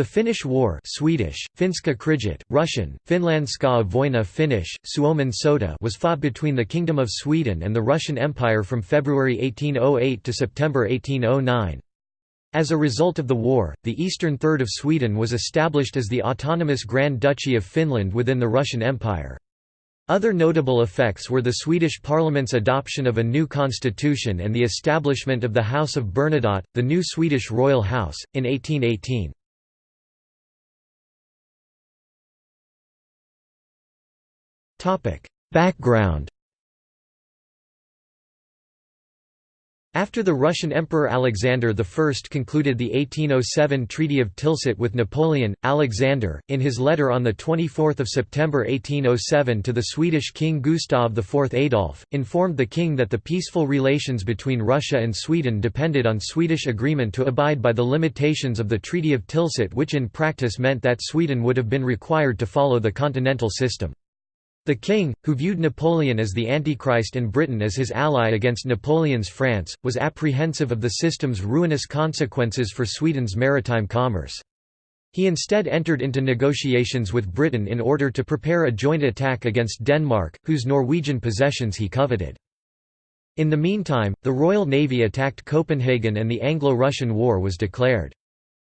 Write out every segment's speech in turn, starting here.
The Finnish War Swedish, Finska kriget, Russian, Finlandska Voina Finnish, Suomen sota was fought between the Kingdom of Sweden and the Russian Empire from February 1808 to September 1809. As a result of the war, the eastern third of Sweden was established as the autonomous Grand Duchy of Finland within the Russian Empire. Other notable effects were the Swedish parliament's adoption of a new constitution and the establishment of the House of Bernadotte, the new Swedish royal house, in 1818. Background After the Russian Emperor Alexander I concluded the 1807 Treaty of Tilsit with Napoleon, Alexander, in his letter on 24 September 1807 to the Swedish King Gustav IV Adolf, informed the king that the peaceful relations between Russia and Sweden depended on Swedish agreement to abide by the limitations of the Treaty of Tilsit which in practice meant that Sweden would have been required to follow the continental system. The king, who viewed Napoleon as the Antichrist and Britain as his ally against Napoleon's France, was apprehensive of the system's ruinous consequences for Sweden's maritime commerce. He instead entered into negotiations with Britain in order to prepare a joint attack against Denmark, whose Norwegian possessions he coveted. In the meantime, the Royal Navy attacked Copenhagen and the Anglo-Russian War was declared.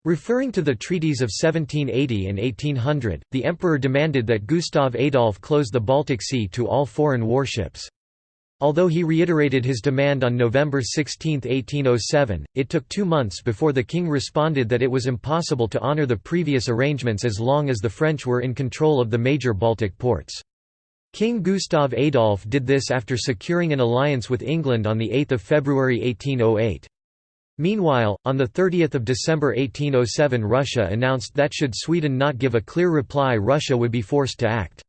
Referring to the treaties of 1780 and 1800, the emperor demanded that Gustav Adolf close the Baltic Sea to all foreign warships. Although he reiterated his demand on November 16, 1807, it took two months before the king responded that it was impossible to honour the previous arrangements as long as the French were in control of the major Baltic ports. King Gustav Adolf did this after securing an alliance with England on 8 February 1808. Meanwhile, on 30 December 1807 Russia announced that should Sweden not give a clear reply Russia would be forced to act.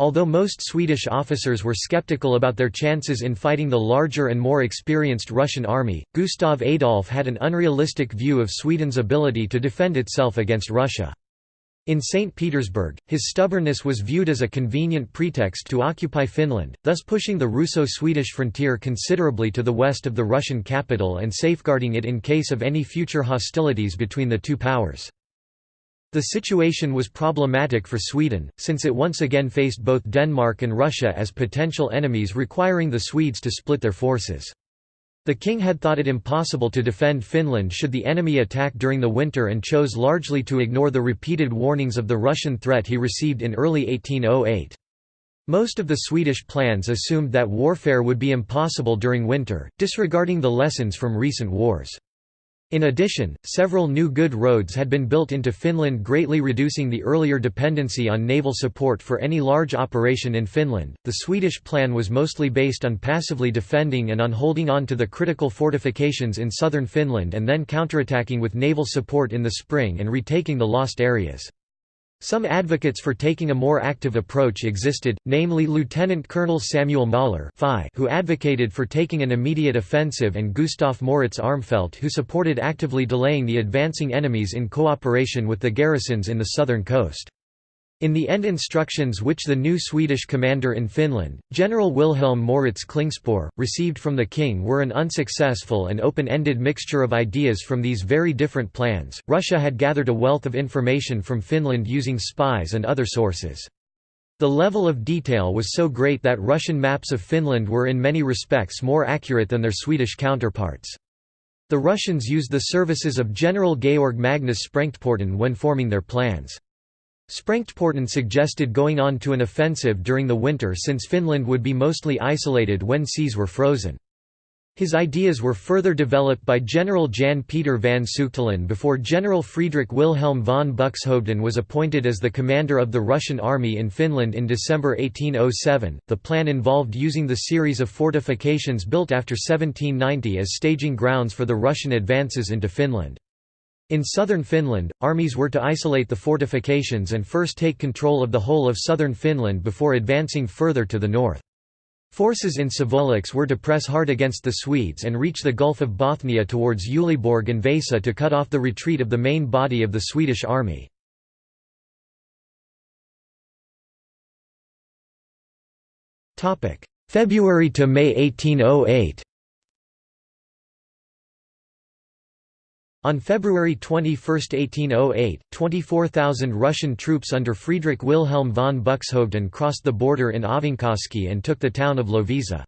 Although most Swedish officers were skeptical about their chances in fighting the larger and more experienced Russian army, Gustav Adolf had an unrealistic view of Sweden's ability to defend itself against Russia. In St. Petersburg, his stubbornness was viewed as a convenient pretext to occupy Finland, thus pushing the Russo-Swedish frontier considerably to the west of the Russian capital and safeguarding it in case of any future hostilities between the two powers. The situation was problematic for Sweden, since it once again faced both Denmark and Russia as potential enemies requiring the Swedes to split their forces. The king had thought it impossible to defend Finland should the enemy attack during the winter and chose largely to ignore the repeated warnings of the Russian threat he received in early 1808. Most of the Swedish plans assumed that warfare would be impossible during winter, disregarding the lessons from recent wars. In addition, several new good roads had been built into Finland greatly reducing the earlier dependency on naval support for any large operation in Finland. The Swedish plan was mostly based on passively defending and on holding on to the critical fortifications in southern Finland and then counterattacking with naval support in the spring and retaking the lost areas. Some advocates for taking a more active approach existed, namely Lieutenant Colonel Samuel Möller who advocated for taking an immediate offensive and Gustav Moritz Armfelt who supported actively delaying the advancing enemies in cooperation with the garrisons in the southern coast. In the end instructions which the new Swedish commander in Finland, General Wilhelm Moritz Klingspor, received from the king were an unsuccessful and open-ended mixture of ideas from these very different plans. Russia had gathered a wealth of information from Finland using spies and other sources. The level of detail was so great that Russian maps of Finland were in many respects more accurate than their Swedish counterparts. The Russians used the services of General Georg Magnus Sprengtporten when forming their plans. Sprengtporten suggested going on to an offensive during the winter since Finland would be mostly isolated when seas were frozen. His ideas were further developed by General Jan Peter van Suchtelen before General Friedrich Wilhelm von Buxhoevden was appointed as the commander of the Russian army in Finland in December 1807. The plan involved using the series of fortifications built after 1790 as staging grounds for the Russian advances into Finland. In southern Finland, armies were to isolate the fortifications and first take control of the whole of southern Finland before advancing further to the north. Forces in Savolax were to press hard against the Swedes and reach the Gulf of Bothnia towards Uleåborg and Vasa to cut off the retreat of the main body of the Swedish army. February to May 1808 On February 21, 1808, 24,000 Russian troops under Friedrich Wilhelm von Buxhoevden crossed the border in Ahvenkoski and took the town of Loviisa.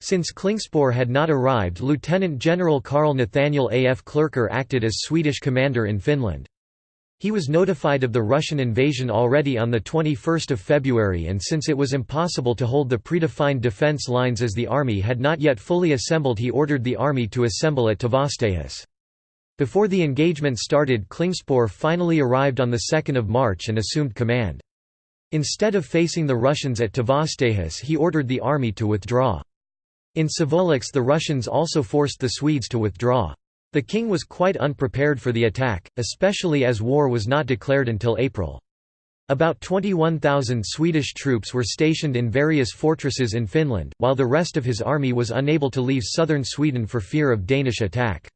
Since Klingspor had not arrived Lieutenant General Karl Nathaniel A. F. Klercker acted as Swedish commander in Finland. He was notified of the Russian invasion already on 21 February and since it was impossible to hold the predefined defence lines as the army had not yet fully assembled he ordered the army to assemble at Tavastehus. Before the engagement started Klingspor finally arrived on 2 March and assumed command. Instead of facing the Russians at Tavastehus he ordered the army to withdraw. In Savolax the Russians also forced the Swedes to withdraw. The king was quite unprepared for the attack, especially as war was not declared until April. About 21,000 Swedish troops were stationed in various fortresses in Finland, while the rest of his army was unable to leave southern Sweden for fear of Danish attack.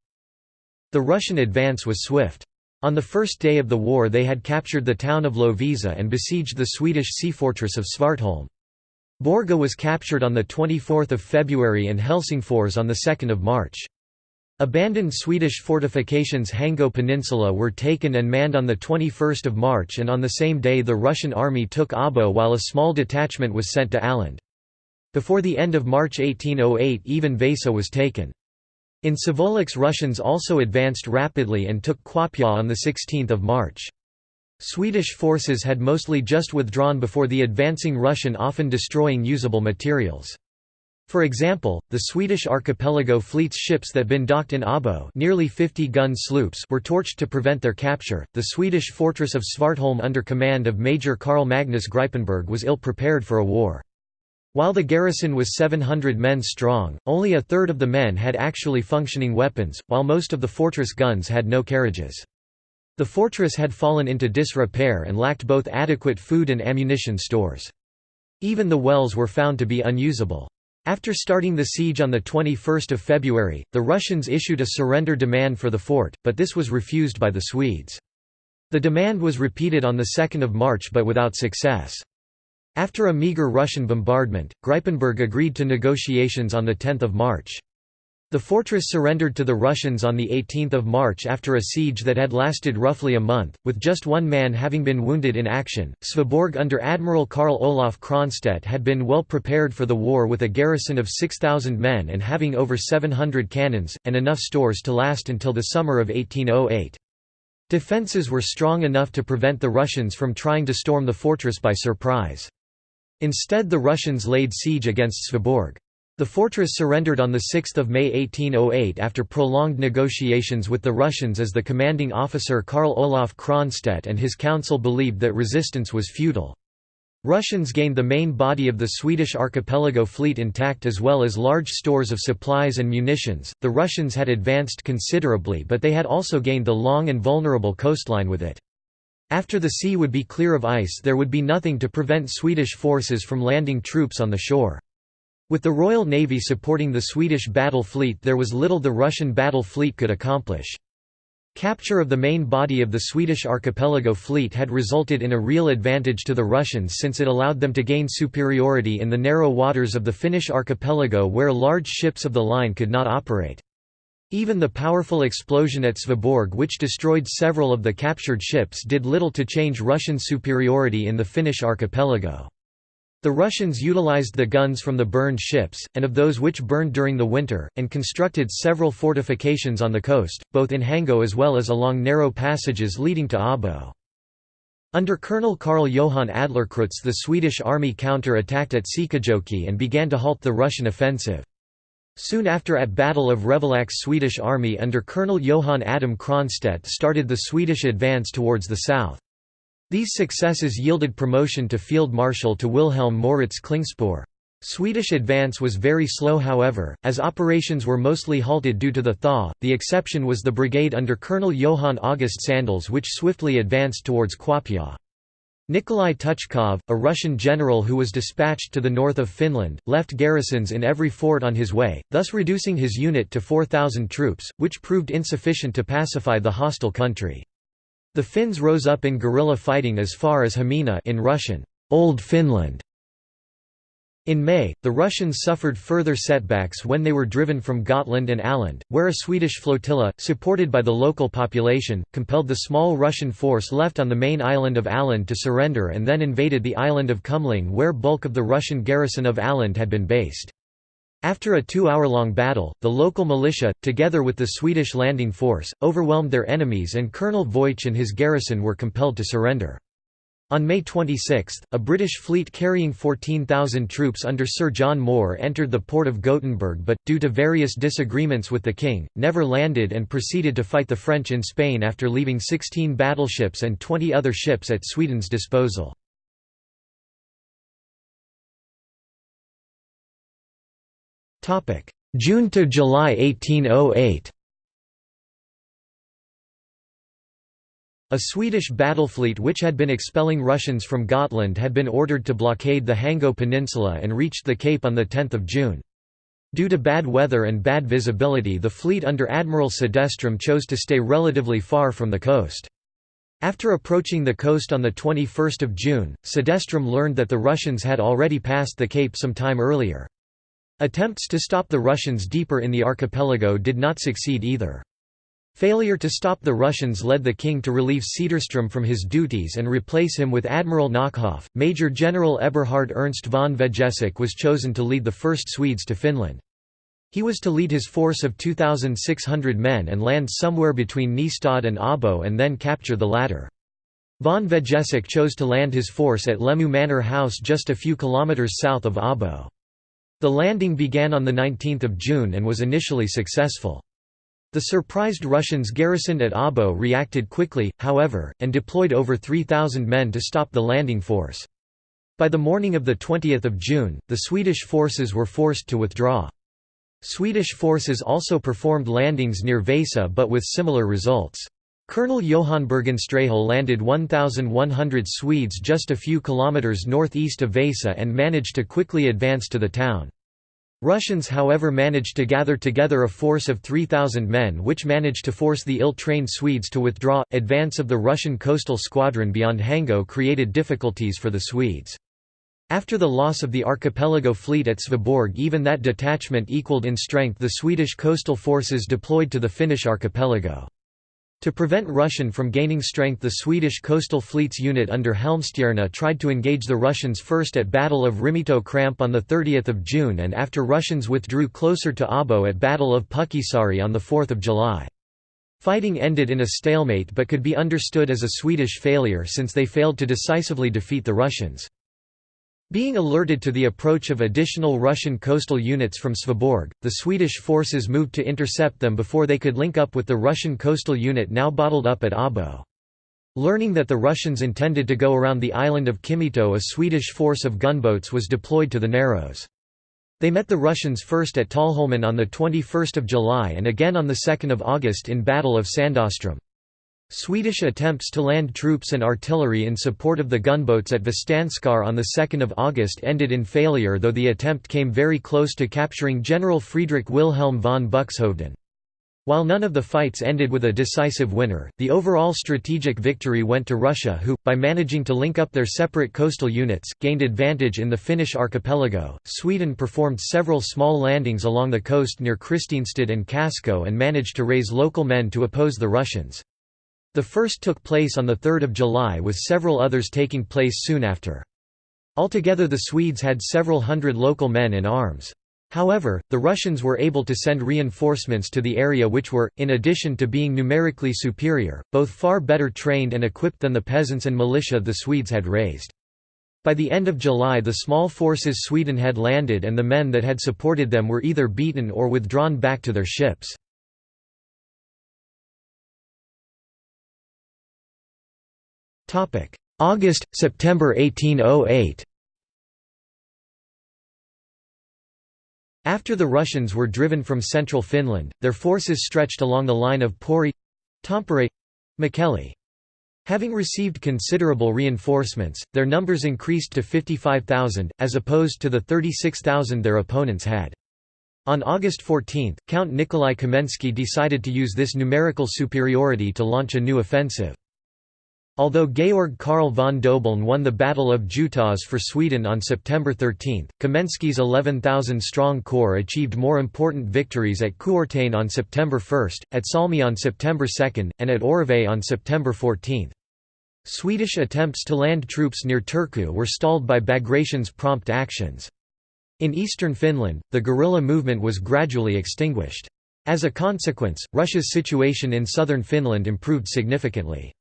The Russian advance was swift. On the first day of the war they had captured the town of Lovisa and besieged the Swedish sea fortress of Svartholm. Borga was captured on 24 February and Helsingfors on 2 March. Abandoned Swedish fortifications Hango Peninsula were taken and manned on 21 March and on the same day the Russian army took Abo while a small detachment was sent to Åland. Before the end of March 1808 even Vasa was taken. In Savolax Russians also advanced rapidly and took Kuopio on 16 March. Swedish forces had mostly just withdrawn before the advancing Russian often destroying usable materials. For example, the Swedish archipelago fleet's ships that had been docked in Abo, nearly 50 gun sloops, were torched to prevent their capture. The Swedish fortress of Svartholm under command of Major Carl Magnus Gripenberg was ill prepared for a war. While the garrison was 700 men strong, only a third of the men had actually functioning weapons, while most of the fortress guns had no carriages. The fortress had fallen into disrepair and lacked both adequate food and ammunition stores. Even the wells were found to be unusable. After starting the siege on 21 February, the Russians issued a surrender demand for the fort, but this was refused by the Swedes. The demand was repeated on 2 March but without success. After a meagre Russian bombardment, Gripenberg agreed to negotiations on 10 March. The fortress surrendered to the Russians on 18 March after a siege that had lasted roughly a month, with just one man having been wounded in action. Sveaborg under Admiral Karl Olof Cronstedt had been well prepared for the war with a garrison of 6,000 men and having over 700 cannons, and enough stores to last until the summer of 1808. Defences were strong enough to prevent the Russians from trying to storm the fortress by surprise. Instead the Russians laid siege against Sveaborg. The fortress surrendered on 6 May 1808 after prolonged negotiations with the Russians as the commanding officer Karl Olof Cronstedt and his council believed that resistance was futile. Russians gained the main body of the Swedish archipelago fleet intact as well as large stores of supplies and munitions. The Russians had advanced considerably, but they had also gained the long and vulnerable coastline with it. After the sea would be clear of ice, there would be nothing to prevent Swedish forces from landing troops on the shore. With the Royal Navy supporting the Swedish battle fleet there was little the Russian battle fleet could accomplish. Capture of the main body of the Swedish archipelago fleet had resulted in a real advantage to the Russians since it allowed them to gain superiority in the narrow waters of the Finnish archipelago where large ships of the line could not operate. Even the powerful explosion at Sveaborg which destroyed several of the captured ships did little to change Russian superiority in the Finnish archipelago. The Russians utilized the guns from the burned ships, and of those which burned during the winter, and constructed several fortifications on the coast, both in Hango as well as along narrow passages leading to Abo. Under Colonel Karl Johan Adlercreutz the Swedish army counter-attacked at Siikajoki and began to halt the Russian offensive. Soon after at Battle of Revolax Swedish army under Colonel Johan Adam Cronstedt started the Swedish advance towards the south. These successes yielded promotion to Field Marshal to Wilhelm Moritz Klingspor. Swedish advance was very slow however, as operations were mostly halted due to the thaw, the exception was the brigade under Colonel Johan August Sandels which swiftly advanced towards Kuopio. Nikolai Tuchkov, a Russian general who was dispatched to the north of Finland, left garrisons in every fort on his way, thus reducing his unit to 4,000 troops, which proved insufficient to pacify the hostile country. The Finns rose up in guerrilla fighting as far as Hamina in Russian, Old Finland. In May, the Russians suffered further setbacks when they were driven from Gotland and Åland, where a Swedish flotilla, supported by the local population, compelled the small Russian force left on the main island of Åland to surrender and then invaded the island of Kumling where bulk of the Russian garrison of Åland had been based. After a two-hour-long battle, the local militia, together with the Swedish landing force, overwhelmed their enemies and Colonel Voigt and his garrison were compelled to surrender. On May 26, a British fleet carrying 14,000 troops under Sir John Moore entered the port of Gothenburg but, due to various disagreements with the king, never landed and proceeded to fight the French in Spain after leaving 16 battleships and 20 other ships at Sweden's disposal. June to July 1808 A Swedish battle fleet which had been expelling Russians from Gotland had been ordered to blockade the Hango Peninsula and reached the Cape on 10 June. Due to bad weather and bad visibility the fleet under Admiral Cederström chose to stay relatively far from the coast. After approaching the coast on 21 June, Cederström learned that the Russians had already passed the Cape some time earlier. Attempts to stop the Russians deeper in the archipelago did not succeed either. Failure to stop the Russians led the king to relieve Cederström from his duties and replace him with Admiral Nauckhoff. Major General Eberhard Ernst von Vegesack was chosen to lead the first Swedes to Finland. He was to lead his force of 2,600 men and land somewhere between Nystad and Abo and then capture the latter. Von Vegesack chose to land his force at Lemu Manor House just a few kilometres south of Abo. The landing began on 19 June and was initially successful. The surprised Russians garrisoned at Abo reacted quickly, however, and deployed over 3,000 men to stop the landing force. By the morning of 20 June, the Swedish forces were forced to withdraw. Swedish forces also performed landings near Vasa but with similar results. Colonel Johan Bergenstråhle landed 1,100 Swedes just a few kilometres northeast of Vasa and managed to quickly advance to the town. Russians however managed to gather together a force of 3,000 men which managed to force the ill-trained Swedes to withdraw. Advance of the Russian coastal squadron beyond Hango created difficulties for the Swedes. After the loss of the archipelago fleet at Sveaborg even that detachment equaled in strength the Swedish coastal forces deployed to the Finnish archipelago. To prevent Russian from gaining strength the Swedish coastal fleet's unit under Helmstierna tried to engage the Russians first at Battle of Rimito Kramp on 30 June and after Russians withdrew closer to Abo at Battle of Pukisaari on 4 July. Fighting ended in a stalemate but could be understood as a Swedish failure since they failed to decisively defeat the Russians. Being alerted to the approach of additional Russian coastal units from Sveaborg, the Swedish forces moved to intercept them before they could link up with the Russian coastal unit now bottled up at Abo. Learning that the Russians intended to go around the island of Kimito a Swedish force of gunboats was deployed to the Narrows. They met the Russians first at Tallholmen on 21 July and again on 2 August in Battle of Sandöström. Swedish attempts to land troops and artillery in support of the gunboats at Vestanskar on 2 August ended in failure though the attempt came very close to capturing General Friedrich Wilhelm von Buxhoevden. While none of the fights ended with a decisive winner, the overall strategic victory went to Russia who, by managing to link up their separate coastal units, gained advantage in the Finnish archipelago. Sweden performed several small landings along the coast near Kristinstad and Kasko and managed to raise local men to oppose the Russians. The first took place on 3 July with several others taking place soon after. Altogether the Swedes had several hundred local men in arms. However, the Russians were able to send reinforcements to the area which were, in addition to being numerically superior, both far better trained and equipped than the peasants and militia the Swedes had raised. By the end of July the small forces Sweden had landed and the men that had supported them were either beaten or withdrawn back to their ships. August, September 1808 After the Russians were driven from central Finland, their forces stretched along the line of Pori Tampere Mikkeli. Having received considerable reinforcements, their numbers increased to 55,000, as opposed to the 36,000 their opponents had. On August 14, Count Nikolai Kamensky decided to use this numerical superiority to launch a new offensive. Although Georg Karl von Dobeln won the Battle of Jutas for Sweden on September 13, Kamensky's 11,000-strong corps achieved more important victories at Kuortane on September 1, at Salmi on September 2, and at Oravais on September 14. Swedish attempts to land troops near Turku were stalled by Bagration's prompt actions. In eastern Finland, the guerrilla movement was gradually extinguished. As a consequence, Russia's situation in southern Finland improved significantly.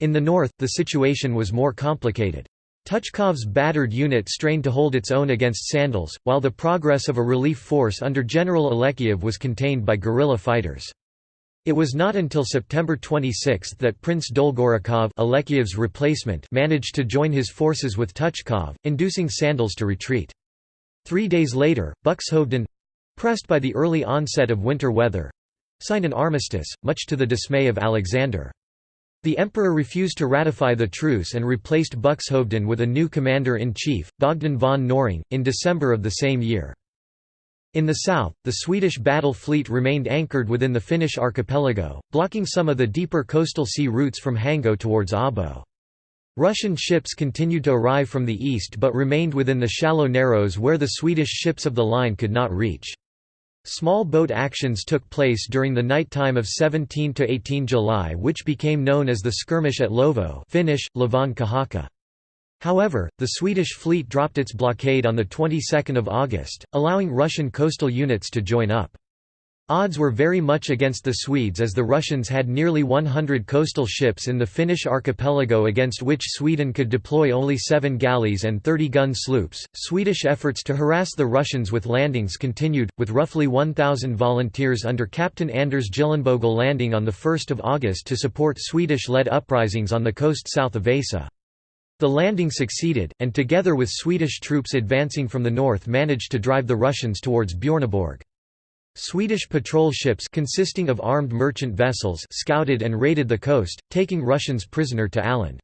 In the north, the situation was more complicated. Tuchkov's battered unit strained to hold its own against Sandels, while the progress of a relief force under General Alexeyev was contained by guerrilla fighters. It was not until September 26 that Prince Dolgorukov Alexeyev's replacement managed to join his forces with Tuchkov, inducing Sandels to retreat. Three days later, Buxhoevden—pressed by the early onset of winter weather—signed an armistice, much to the dismay of Alexander. The emperor refused to ratify the truce and replaced Buxhoevden with a new commander-in-chief, Bogdan von Knorring, in December of the same year. In the south, the Swedish battle fleet remained anchored within the Finnish archipelago, blocking some of the deeper coastal sea routes from Hango towards Abo. Russian ships continued to arrive from the east but remained within the shallow narrows where the Swedish ships of the line could not reach. Small boat actions took place during the night time of 17 to 18 July which became known as the skirmish at Lovo Finnish, Lavon Kahaka. However, the Swedish fleet dropped its blockade on the 22nd of August, allowing Russian coastal units to join up. Odds were very much against the Swedes as the Russians had nearly 100 coastal ships in the Finnish archipelago against which Sweden could deploy only seven galleys and 30 gun sloops. Swedish efforts to harass the Russians with landings continued, with roughly 1,000 volunteers under Captain Anders Gyllenbögel landing on 1 August to support Swedish led uprisings on the coast south of Vasa. The landing succeeded, and together with Swedish troops advancing from the north managed to drive the Russians towards Björneborg. Swedish patrol ships consisting of armed merchant vessels scouted and raided the coast, taking Russians prisoner to Åland.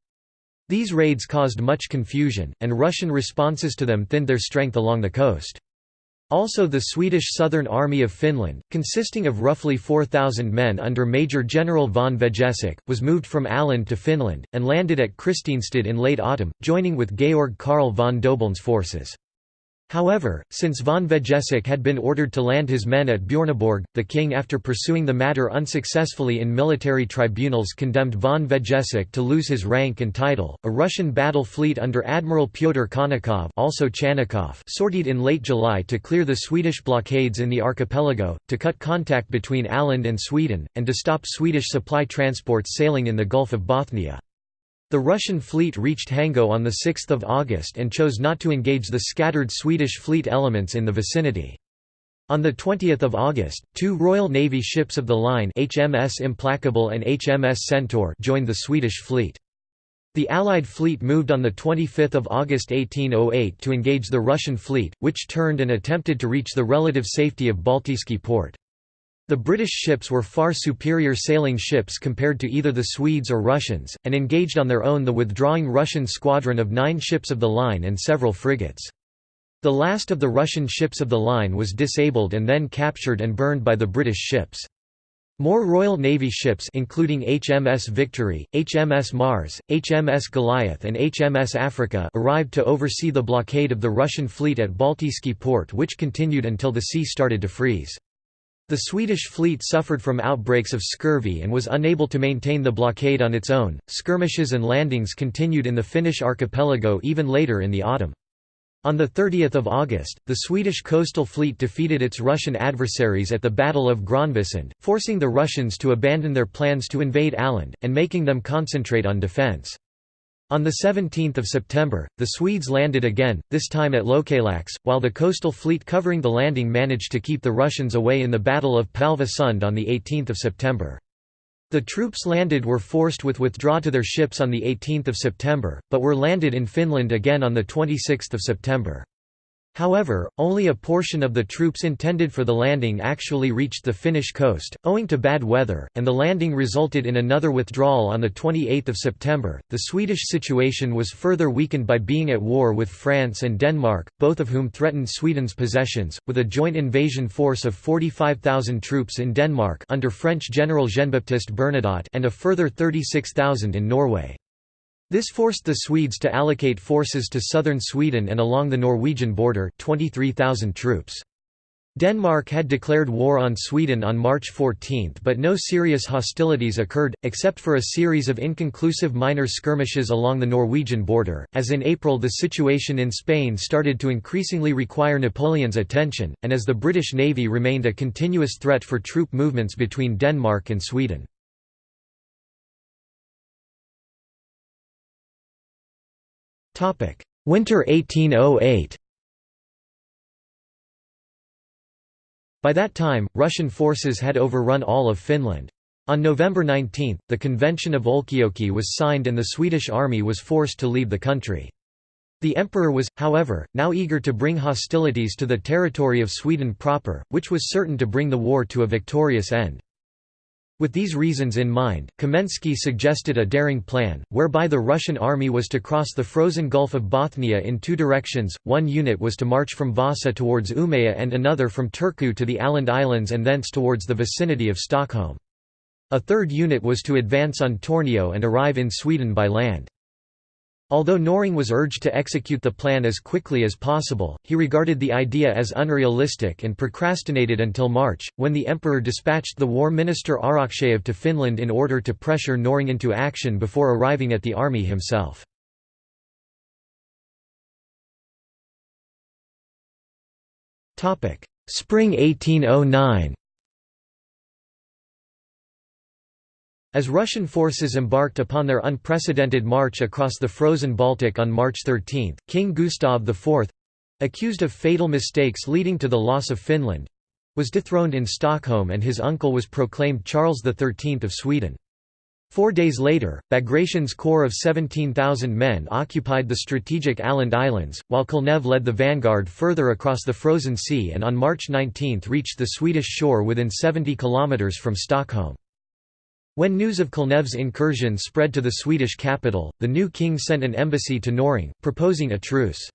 These raids caused much confusion, and Russian responses to them thinned their strength along the coast. Also the Swedish Southern Army of Finland, consisting of roughly 4,000 men under Major General von Vegesack, was moved from Åland to Finland, and landed at Kristinestad in late autumn, joining with Georg Karl von Dobeln's forces. However, since von Vegesack had been ordered to land his men at Björneborg, the king after pursuing the matter unsuccessfully in military tribunals condemned von Vegesack to lose his rank and title. A Russian battle fleet under Admiral Pyotr Khanykov, also Chanikov sortied in late July to clear the Swedish blockades in the archipelago, to cut contact between Åland and Sweden, and to stop Swedish supply transports sailing in the Gulf of Bothnia. The Russian fleet reached Hango on 6 August and chose not to engage the scattered Swedish fleet elements in the vicinity. On 20 August, two Royal Navy ships of the line HMS Implacable and HMS Centaur joined the Swedish fleet. The Allied fleet moved on 25 August 1808 to engage the Russian fleet, which turned and attempted to reach the relative safety of Baltijski port. The British ships were far superior sailing ships compared to either the Swedes or Russians, and engaged on their own the withdrawing Russian squadron of nine ships of the line and several frigates. The last of the Russian ships of the line was disabled and then captured and burned by the British ships. More Royal Navy ships including HMS Victory, HMS Mars, HMS Goliath and HMS Africa arrived to oversee the blockade of the Russian fleet at Baltijski port which continued until the sea started to freeze. The Swedish fleet suffered from outbreaks of scurvy and was unable to maintain the blockade on its own. Skirmishes and landings continued in the Finnish archipelago even later in the autumn. On 30 August, the Swedish coastal fleet defeated its Russian adversaries at the Battle of Grönvikssund, forcing the Russians to abandon their plans to invade Åland, and making them concentrate on defence. On 17 September, the Swedes landed again, this time at Lokalax, while the coastal fleet covering the landing managed to keep the Russians away in the Battle of Palva Sund on 18 September. The troops landed were forced with withdraw to their ships on 18 September, but were landed in Finland again on 26 September. However, only a portion of the troops intended for the landing actually reached the Finnish coast, owing to bad weather, and the landing resulted in another withdrawal on 28 September. The Swedish situation was further weakened by being at war with France and Denmark, both of whom threatened Sweden's possessions, with a joint invasion force of 45,000 troops in Denmark under French General Jean-Baptiste Bernadotte and a further 36,000 in Norway. This forced the Swedes to allocate forces to southern Sweden and along the Norwegian border 23,000 troops. Denmark had declared war on Sweden on March 14 but no serious hostilities occurred, except for a series of inconclusive minor skirmishes along the Norwegian border. As in April the situation in Spain started to increasingly require Napoleon's attention, and as the British Navy remained a continuous threat for troop movements between Denmark and Sweden. Winter 1808 By that time, Russian forces had overrun all of Finland. On November 19, the Convention of Olkijoki was signed and the Swedish army was forced to leave the country. The emperor was, however, now eager to bring hostilities to the territory of Sweden proper, which was certain to bring the war to a victorious end. With these reasons in mind, Kamensky suggested a daring plan, whereby the Russian army was to cross the frozen Gulf of Bothnia in two directions, one unit was to march from Vasa towards Umeå and another from Turku to the Åland Islands and thence towards the vicinity of Stockholm. A third unit was to advance on Tornio and arrive in Sweden by land. Although Knorring was urged to execute the plan as quickly as possible, he regarded the idea as unrealistic and procrastinated until March, when the emperor dispatched the war minister Arakcheyev to Finland in order to pressure Knorring into action before arriving at the army himself. Spring 1809 As Russian forces embarked upon their unprecedented march across the frozen Baltic on March 13, King Gustav IV—accused of fatal mistakes leading to the loss of Finland—was dethroned in Stockholm and his uncle was proclaimed Charles XIII of Sweden. Four days later, Bagration's corps of 17,000 men occupied the strategic Åland Islands, while Kulnev led the vanguard further across the frozen sea and on March 19 reached the Swedish shore within 70 kilometres from Stockholm. When news of Kulnev's incursion spread to the Swedish capital, the new king sent an embassy to Knorring, proposing a truce.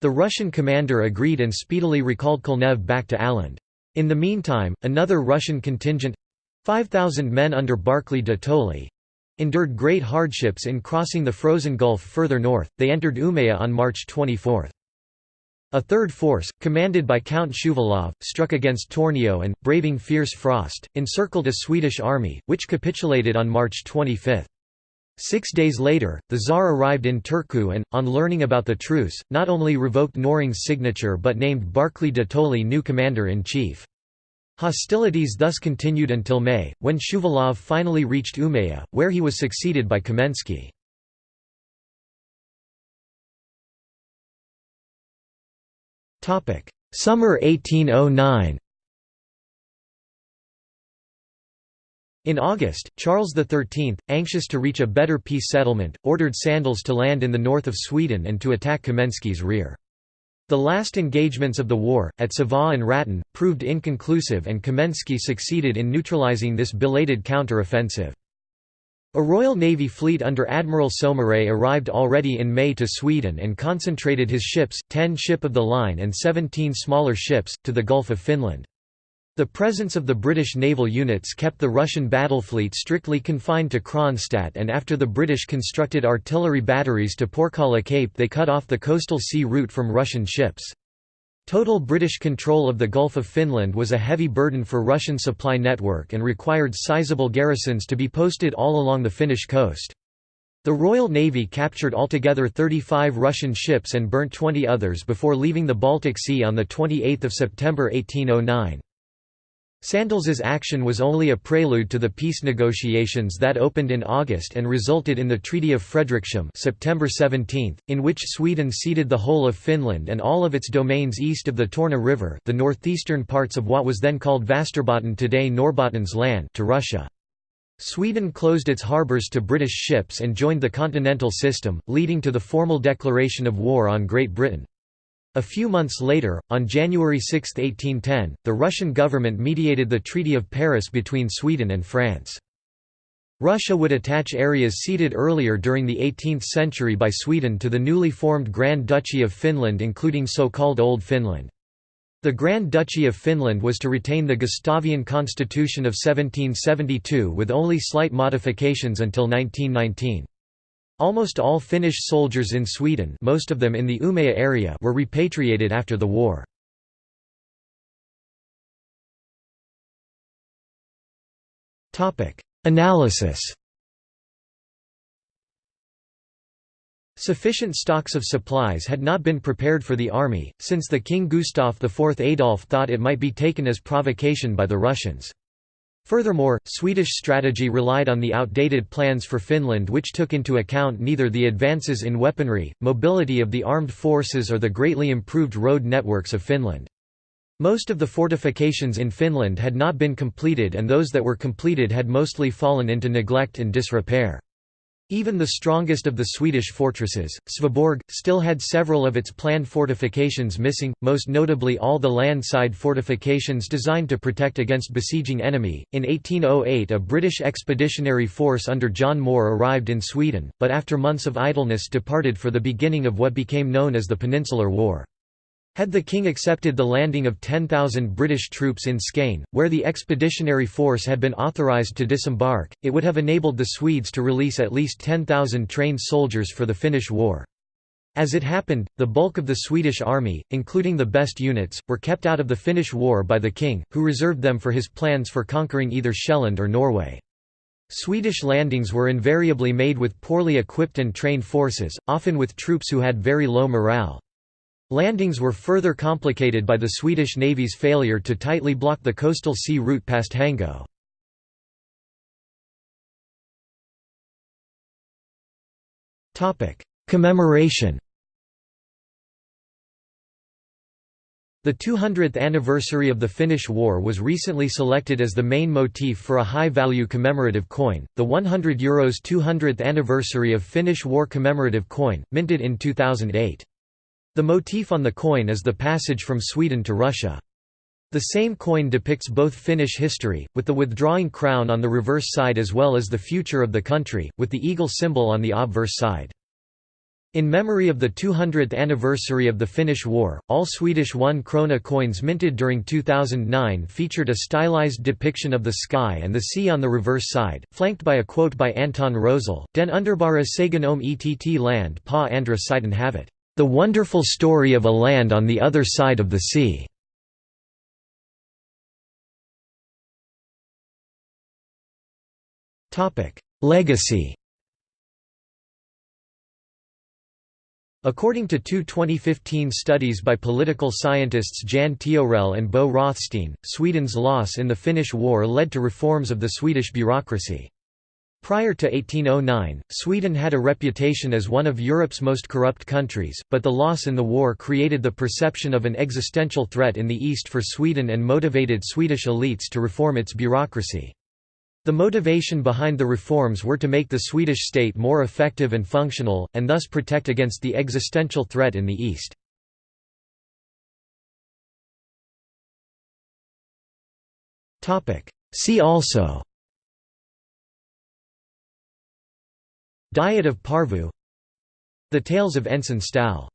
The Russian commander agreed and speedily recalled Kulnev back to Åland. In the meantime, another Russian contingent—5,000 men under Barclay de Tolly—endured great hardships in crossing the frozen gulf further north, they entered Umeå on March 24. A third force, commanded by Count Shuvalov, struck against Tornio and, braving fierce frost, encircled a Swedish army, which capitulated on March 25. Six days later, the Tsar arrived in Turku and, on learning about the truce, not only revoked Knorring's signature but named Barclay de Tolly new commander-in-chief. Hostilities thus continued until May, when Shuvalov finally reached Umeå, where he was succeeded by Kamensky. Summer 1809 In August, Charles XIII, anxious to reach a better peace settlement, ordered Sandels to land in the north of Sweden and to attack Kamensky's rear. The last engagements of the war, at Sävar and Ratan, proved inconclusive and Kamensky succeeded in neutralizing this belated counter-offensive. A Royal Navy fleet under Admiral Saumarez arrived already in May to Sweden and concentrated his ships, 10 ship of the line and 17 smaller ships, to the Gulf of Finland. The presence of the British naval units kept the Russian battle fleet strictly confined to Kronstadt and after the British constructed artillery batteries to Porkala Cape they cut off the coastal sea route from Russian ships. Total British control of the Gulf of Finland was a heavy burden for Russian supply network and required sizable garrisons to be posted all along the Finnish coast. The Royal Navy captured altogether 35 Russian ships and burnt 20 others before leaving the Baltic Sea on 28 September 1809. Sandels's action was only a prelude to the peace negotiations that opened in August and resulted in the Treaty of Fredrikshamn September 17, in which Sweden ceded the whole of Finland and all of its domains east of the Torne River the northeastern parts of what was then called Västerbotten today Norrbottens län to Russia. Sweden closed its harbours to British ships and joined the continental system, leading to the formal declaration of war on Great Britain. A few months later, on January 6, 1810, the Russian government mediated the Treaty of Paris between Sweden and France. Russia would attach areas ceded earlier during the 18th century by Sweden to the newly formed Grand Duchy of Finland including so-called Old Finland. The Grand Duchy of Finland was to retain the Gustavian constitution of 1772 with only slight modifications until 1919. Almost all Finnish soldiers in Sweden most of them in the Umeå area were repatriated after the war. Analysis Sufficient stocks of supplies had not been prepared for the army, since the King Gustav IV Adolf thought it might be taken as provocation by the Russians. Furthermore, Swedish strategy relied on the outdated plans for Finland which took into account neither the advances in weaponry, mobility of the armed forces or the greatly improved road networks of Finland. Most of the fortifications in Finland had not been completed and those that were completed had mostly fallen into neglect and disrepair. Even the strongest of the Swedish fortresses, Sveaborg, still had several of its planned fortifications missing, most notably all the landside fortifications designed to protect against besieging enemy. In 1808, a British expeditionary force under John Moore arrived in Sweden, but after months of idleness departed for the beginning of what became known as the Peninsular War. Had the king accepted the landing of 10,000 British troops in Skane, where the expeditionary force had been authorised to disembark, it would have enabled the Swedes to release at least 10,000 trained soldiers for the Finnish war. As it happened, the bulk of the Swedish army, including the best units, were kept out of the Finnish war by the king, who reserved them for his plans for conquering either Sjælland or Norway. Swedish landings were invariably made with poorly equipped and trained forces, often with troops who had very low morale. Landings were further complicated by the Swedish Navy's failure to tightly block the coastal sea route past Hango. Commemoration The 200th anniversary of the Finnish War was recently selected as the main motif for a high-value commemorative coin, the 100 Euros 200th anniversary of Finnish War commemorative coin, minted in 2008. The motif on the coin is the passage from Sweden to Russia. The same coin depicts both Finnish history, with the withdrawing crown on the reverse side as well as the future of the country, with the eagle symbol on the obverse side. In memory of the 200th anniversary of the Finnish War, all Swedish 1 krona coins minted during 2009 featured a stylized depiction of the sky and the sea on the reverse side, flanked by a quote by Anton Rosell, Den underbara sagen om ett land pa andra sidan havet. The Wonderful Story of a Land on the Other Side of the Sea. Legacy According to two 2015 studies by political scientists Jan Teorell and Bo Rothstein, Sweden's loss in the Finnish War led to reforms of the Swedish bureaucracy. Prior to 1809, Sweden had a reputation as one of Europe's most corrupt countries, but the loss in the war created the perception of an existential threat in the east for Sweden and motivated Swedish elites to reform its bureaucracy. The motivation behind the reforms were to make the Swedish state more effective and functional, and thus protect against the existential threat in the east. See also Diet of Porvoo. The Tales of Ensign Stål